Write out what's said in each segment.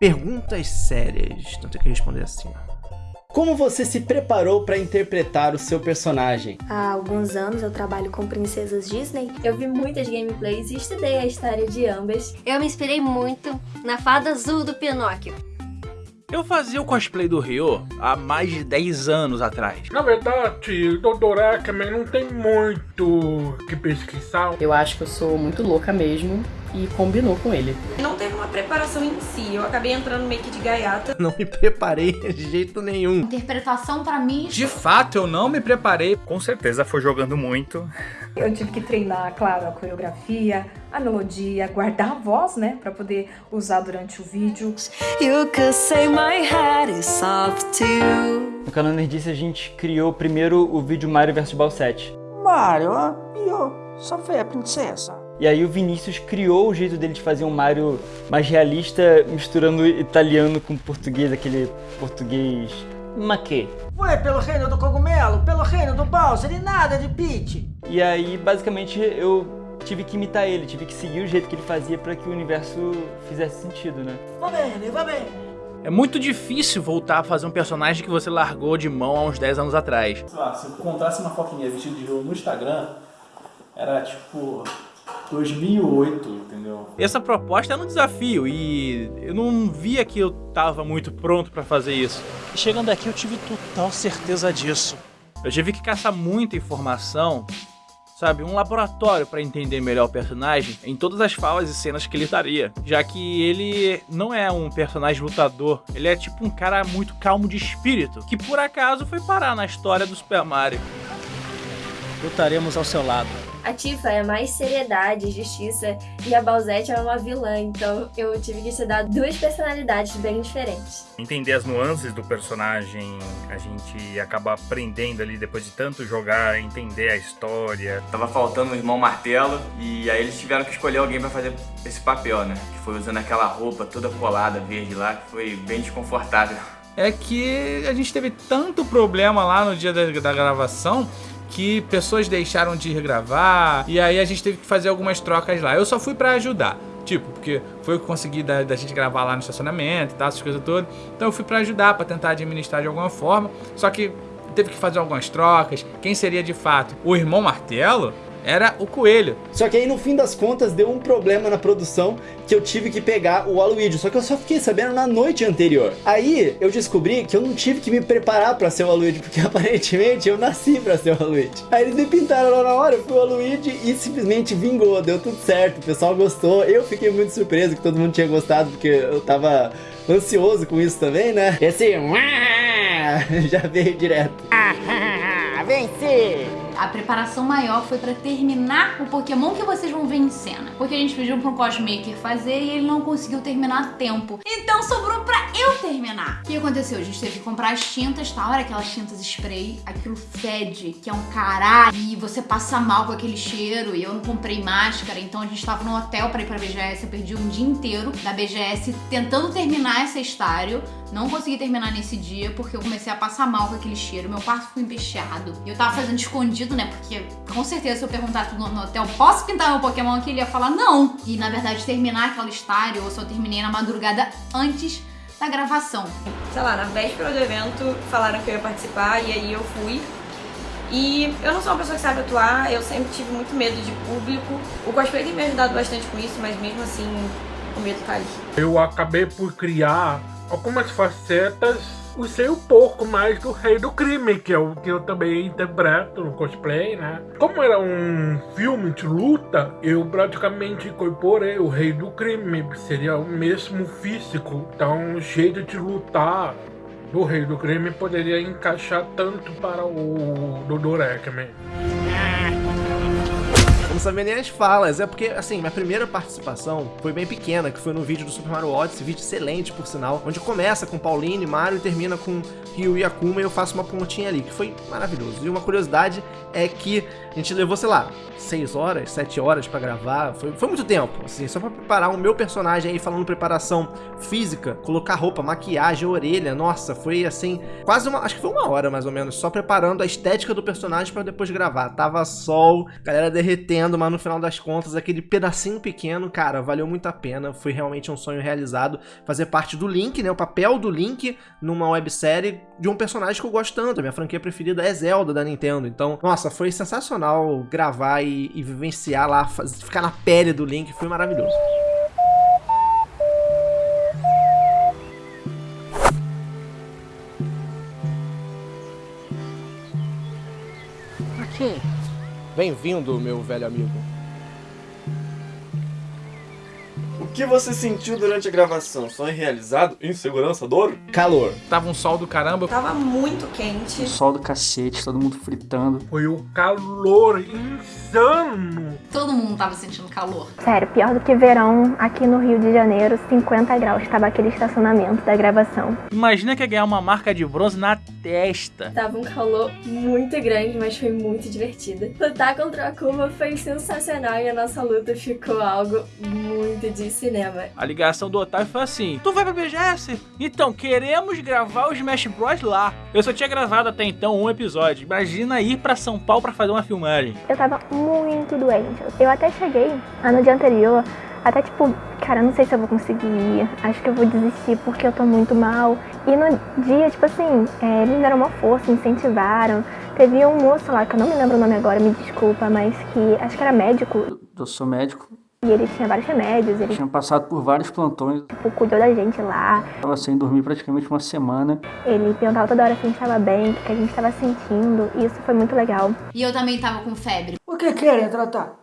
Perguntas sérias, não tem que responder assim. Como você se preparou para interpretar o seu personagem? Há alguns anos eu trabalho com princesas Disney. Eu vi muitas gameplays e estudei a história de ambas. Eu me inspirei muito na fada azul do Pinóquio. Eu fazia o cosplay do Ryo há mais de 10 anos atrás. Na verdade, o Dr. Ackerman não tem muito que pesquisar. Eu acho que eu sou muito louca mesmo e combinou com ele. Não teve uma preparação em si, eu acabei entrando meio que de gaiata. Não me preparei de jeito nenhum. Interpretação para mim. De fato, eu não me preparei. Com certeza foi jogando muito. Eu tive que treinar, claro, a coreografia, a melodia, guardar a voz, né, para poder usar durante o vídeo. You could say my head is soft too. No canal Nerdice a gente criou primeiro o vídeo Mario vs Balsete. Mario, eu só foi a princesa. E aí o Vinícius criou o jeito dele de fazer um Mario mais realista, misturando italiano com português, aquele português maquê. Foi pelo reino do cogumelo, pelo reino do Bowser e nada de Peach. E aí, basicamente, eu tive que imitar ele, tive que seguir o jeito que ele fazia para que o universo fizesse sentido, né? Vai bem, bem. É muito difícil voltar a fazer um personagem que você largou de mão há uns 10 anos atrás. Sei lá, se eu encontrasse uma foto minha vestida de jogo no Instagram, era tipo 2008, entendeu? Essa proposta era um desafio e eu não via que eu tava muito pronto para fazer isso. Chegando aqui eu tive total certeza disso. Eu tive que caçar muita informação, sabe, um laboratório para entender melhor o personagem em todas as falas e cenas que ele daria, já que ele não é um personagem lutador, ele é tipo um cara muito calmo de espírito, que por acaso foi parar na história do Super Mario. Lutaremos ao seu lado. A Tifa é mais seriedade e justiça e a Balzette é uma vilã, então eu tive que estudar duas personalidades bem diferentes. Entender as nuances do personagem, a gente acaba aprendendo ali depois de tanto jogar, entender a história. Tava faltando o irmão Martelo e aí eles tiveram que escolher alguém para fazer esse papel, né? Que foi usando aquela roupa toda colada verde lá, que foi bem desconfortável. É que a gente teve tanto problema lá no dia da, da gravação que pessoas deixaram de regravar e aí a gente teve que fazer algumas trocas lá. Eu só fui pra ajudar. Tipo, porque foi o que consegui da, da, gente gravar lá no estacionamento e tal, essas coisas todas. Então eu fui pra ajudar, pra tentar administrar de alguma forma. Só que teve que fazer algumas trocas. Quem seria de fato o irmão Martelo era o coelho. Só que aí no fim das contas deu um problema na produção que eu tive que pegar o Waluigi, só que eu só fiquei sabendo na noite anterior. Aí eu descobri que eu não tive que me preparar pra ser o Waluigi, porque aparentemente eu nasci pra ser o Waluigi. Aí eles me pintaram lá na hora, eu fui o Waluigi e simplesmente vingou, deu tudo certo, o pessoal gostou. Eu fiquei muito surpreso que todo mundo tinha gostado, porque eu tava ansioso com isso também, né? E assim, já veio direto. Venci! A preparação maior foi para terminar o Pokémon que vocês vão ver em cena. Porque a gente pediu para um cosmaker fazer e ele não conseguiu terminar a tempo. Então sobrou para eu terminar. O que aconteceu? A gente teve que comprar as tintas, tá? Olha aquelas tintas spray. Aquilo fede, que é um caralho. E você passa mal com aquele cheiro. E eu não comprei máscara, então a gente tava no hotel para ir pra BGS. Eu perdi um dia inteiro da BGS tentando terminar essa estário. Não consegui terminar nesse dia porque eu comecei a passar mal com aquele cheiro. Meu quarto ficou empesteado. E eu tava fazendo escondido né? Porque com certeza se eu perguntasse no, no hotel, posso pintar meu Pokémon aqui? Ele ia falar não. E na verdade terminar aquela estário, ou só terminei na madrugada antes da gravação. Sei lá, na véspera do evento falaram que eu ia participar e aí eu fui. E eu não sou uma pessoa que sabe atuar, eu sempre tive muito medo de público. O cosplay tem me ajudado bastante com isso, mas mesmo assim o medo tá ali. Eu acabei por criar algumas facetas usei um pouco mais do Rei do Crime, que é o que eu também interpreto no cosplay, né? Como era um filme de luta, eu praticamente incorporei o Rei do Crime, que seria o mesmo físico. Então, o jeito de lutar do Rei do Crime poderia encaixar tanto para o Ekman sabia nem as falas. É porque, assim, minha primeira participação foi bem pequena, que foi no vídeo do Super Mario Odyssey, vídeo excelente, por sinal, onde começa com Pauline, Mario e termina com Ryu e Akuma e eu faço uma pontinha ali, que foi maravilhoso. E uma curiosidade é que a gente levou, sei lá, 6 horas, 7 horas pra gravar, foi, foi muito tempo, assim, só pra preparar o meu personagem aí, falando preparação física, colocar roupa, maquiagem, orelha, nossa, foi assim, quase uma, acho que foi uma hora mais ou menos, só preparando a estética do personagem pra depois gravar. Tava sol, galera derretendo, mas no final das contas, aquele pedacinho pequeno, cara, valeu muito a pena. Foi realmente um sonho realizado fazer parte do Link, né? O papel do Link numa websérie de um personagem que eu gosto tanto. A minha franquia preferida é Zelda da Nintendo. Então, nossa, foi sensacional gravar e, e vivenciar lá, ficar na pele do Link, foi maravilhoso. Bem-vindo, meu velho amigo. Que você sentiu durante a gravação? Sonho realizado? Insegurança? Dor? Calor. Tava um sol do caramba. Tava muito quente. Sol do cacete, todo mundo fritando. Foi o calor insano. Todo mundo tava sentindo calor. Sério, pior do que verão aqui no Rio de Janeiro, 50 graus. Tava aquele estacionamento da gravação. Imagina que ia ganhar uma marca de bronze na testa. Tava um calor muito grande, mas foi muito divertido. Lutar contra a Kuma foi sensacional e a nossa luta ficou algo muito de cinema. A ligação do Otávio foi assim: Tu vai pra BGS? Então, queremos gravar o Smash Bros lá. Eu só tinha gravado até então um episódio. Imagina ir pra São Paulo pra fazer uma filmagem. Eu tava muito doente. Eu até cheguei no dia anterior, até tipo, cara, não sei se eu vou conseguir ir. Acho que eu vou desistir porque eu tô muito mal. E no dia, tipo assim, é, eles me deram uma força, me incentivaram. Teve um moço lá, que eu não me lembro o nome agora, me desculpa, mas que acho que era médico. Eu sou médico. E ele tinha vários remédios, ele Tinha passado por vários plantões. tipo, cuidou da gente lá. Tava sem dormir praticamente uma semana. Ele perguntava toda hora se a gente tava bem, o que a gente tava sentindo. E isso foi muito legal. E eu também tava com febre. O que querem tratar?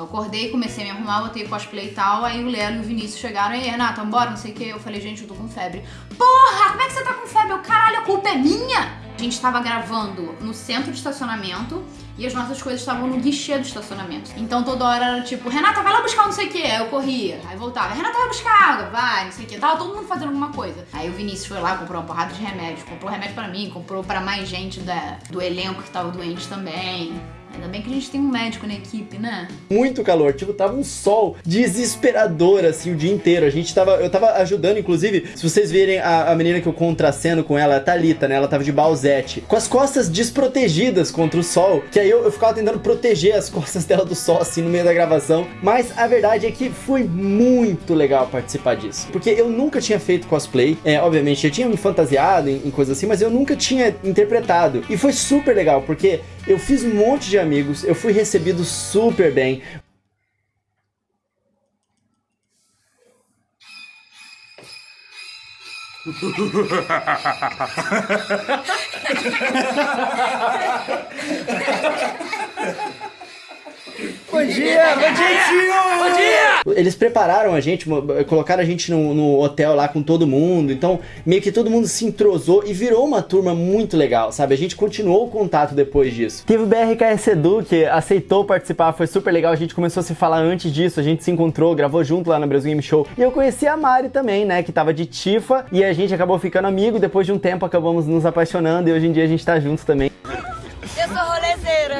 Eu acordei, comecei a me arrumar, botei cosplay e tal. Aí o Lelo e o Vinícius chegaram. E aí, Renata, bora, não sei o que. Eu falei, gente, eu tô com febre. Porra, como é que você tá com febre? Eu, caralho, a culpa é minha! A gente tava gravando no centro de estacionamento e as nossas coisas estavam no guichê do estacionamento. Então toda hora era tipo, Renata, vai lá buscar não sei o que. Aí eu corria, aí voltava, Renata, vai buscar água, vai, não sei o que. Tava todo mundo fazendo alguma coisa. Aí o Vinícius foi lá, comprou uma porrada de remédios, comprou remédio pra mim, comprou pra mais gente da, do elenco que tava doente também. Ainda bem que a gente tem um médico na equipe, né? Muito calor, tipo, tava um sol desesperador, assim, o dia inteiro. A gente tava, eu tava ajudando, inclusive, se vocês verem a, a menina que eu contraceno com ela, a Thalita, né? Ela tava de balzete, com as costas desprotegidas contra o sol, que aí eu, eu ficava tentando proteger as costas dela do sol, assim, no meio da gravação. Mas a verdade é que foi muito legal participar disso, porque eu nunca tinha feito cosplay. É, obviamente, eu tinha me fantasiado em, em coisas assim, mas eu nunca tinha interpretado. E foi super legal, porque eu fiz um monte de amigos, eu fui recebido super bem. Bom dia, bom dia, tio! Bom dia! Eles prepararam a gente, colocaram a gente no, no hotel lá com todo mundo, então meio que todo mundo se entrosou e virou uma turma muito legal, sabe? A gente continuou o contato depois disso. Teve o BRKS Edu que aceitou participar, foi super legal, a gente começou a se falar antes disso, a gente se encontrou, gravou junto lá na Brasil Game Show. E eu conheci a Mari também, né, que tava de Tifa, e a gente acabou ficando amigo, depois de um tempo acabamos nos apaixonando e hoje em dia a gente tá juntos também.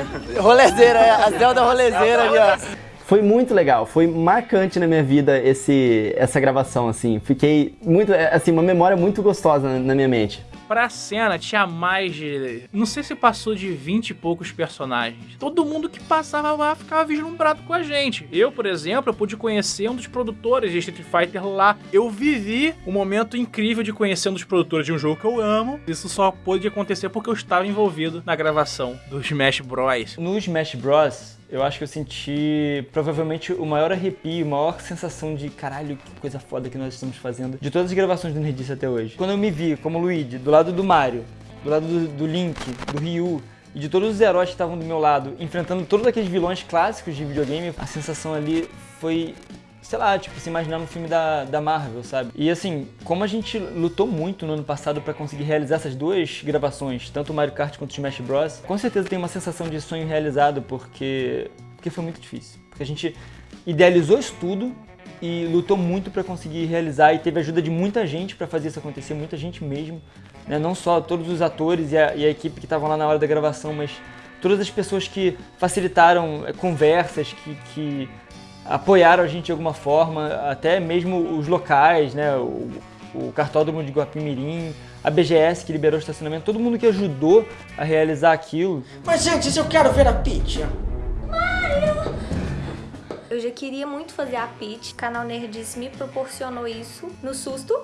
Rolezeira. É, a Zelda rolezeira ali, ó. Foi muito legal, foi marcante na minha vida esse, essa gravação, assim. Fiquei muito, é, assim, uma memória muito gostosa na minha mente. Pra cena tinha mais de. Não sei se passou de 20 e poucos personagens. Todo mundo que passava lá ficava vislumbrado com a gente. Eu, por exemplo, eu pude conhecer um dos produtores de Street Fighter lá. Eu vivi um momento incrível de conhecer um dos produtores de um jogo que eu amo. Isso só pôde acontecer porque eu estava envolvido na gravação do Smash Bros. No Smash Bros, eu acho que eu senti provavelmente o maior arrepio, a maior sensação de caralho, que coisa foda que nós estamos fazendo de todas as gravações do Nerdice até hoje. Quando eu me vi como Luigi, do lado do Mario, do lado do, do Link, do Ryu e de todos os heróis que estavam do meu lado, enfrentando todos aqueles vilões clássicos de videogame, a sensação ali foi sei lá, tipo, se imaginar no filme da, da Marvel, sabe? E assim, como a gente lutou muito no ano passado pra conseguir realizar essas duas gravações, tanto o Mario Kart quanto o Smash Bros, com certeza tem uma sensação de sonho realizado, porque, porque foi muito difícil. Porque a gente idealizou isso tudo e lutou muito pra conseguir realizar e teve ajuda de muita gente pra fazer isso acontecer, muita gente mesmo. Né? Não só todos os atores e a, e a equipe que estavam lá na hora da gravação, mas todas as pessoas que facilitaram é, conversas, que, que apoiaram a gente de alguma forma, até mesmo os locais, né? O, o cartódromo de Guapimirim, a BGS que liberou o estacionamento, todo mundo que ajudou a realizar aquilo. Mas antes eu quero ver a Peach. Mario! Eu já queria muito fazer a pitch. O canal Nerdice me proporcionou isso no susto.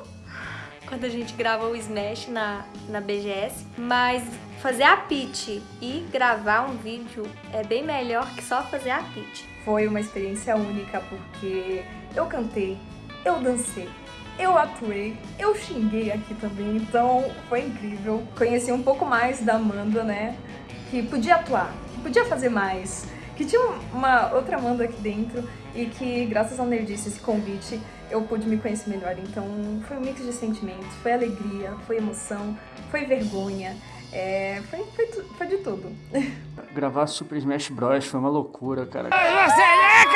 Quando a gente grava o Smash na, na BGS. Mas fazer a pitch e gravar um vídeo é bem melhor que só fazer a pitch. Foi uma experiência única porque eu cantei, eu dancei, eu atuei, eu xinguei aqui também, então foi incrível. Conheci um pouco mais da Amanda, né? Que podia atuar, que podia fazer mais, que tinha uma outra Amanda aqui dentro e que, graças ao Nerdice, esse convite, eu pude me conhecer melhor. Então foi um mix de sentimentos, foi alegria, foi emoção, foi vergonha, é, foi, foi, foi de tudo. Gravar Super Smash Bros. foi uma loucura, cara. Você é